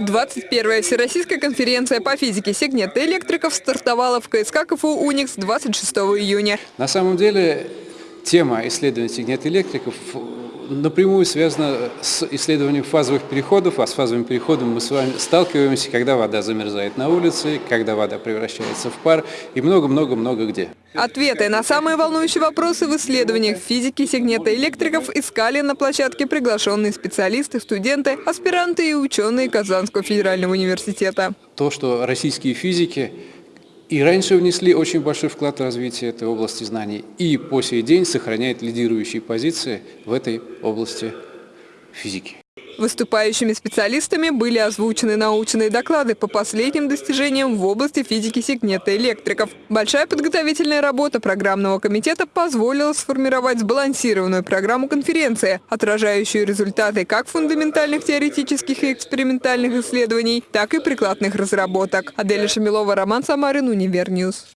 21-я Всероссийская конференция по физике сегнета электриков стартовала в КСК КФУ «Уникс» 26 июня. На самом деле тема исследования сегнета электриков напрямую связана с исследованием фазовых переходов, а с фазовым переходом мы с вами сталкиваемся, когда вода замерзает на улице, когда вода превращается в пар и много-много-много где. Ответы на самые волнующие вопросы в исследованиях физики сегнета электриков искали на площадке приглашенные специалисты, студенты, аспиранты и ученые Казанского федерального университета. То, что российские физики и раньше внесли очень большой вклад в развитие этой области знаний, и по сей день сохраняет лидирующие позиции в этой области физики. Выступающими специалистами были озвучены научные доклады по последним достижениям в области физики сегнета электриков. Большая подготовительная работа программного комитета позволила сформировать сбалансированную программу конференции, отражающую результаты как фундаментальных теоретических и экспериментальных исследований, так и прикладных разработок. Аделя Шамилова, Роман Самарин, Универньюз.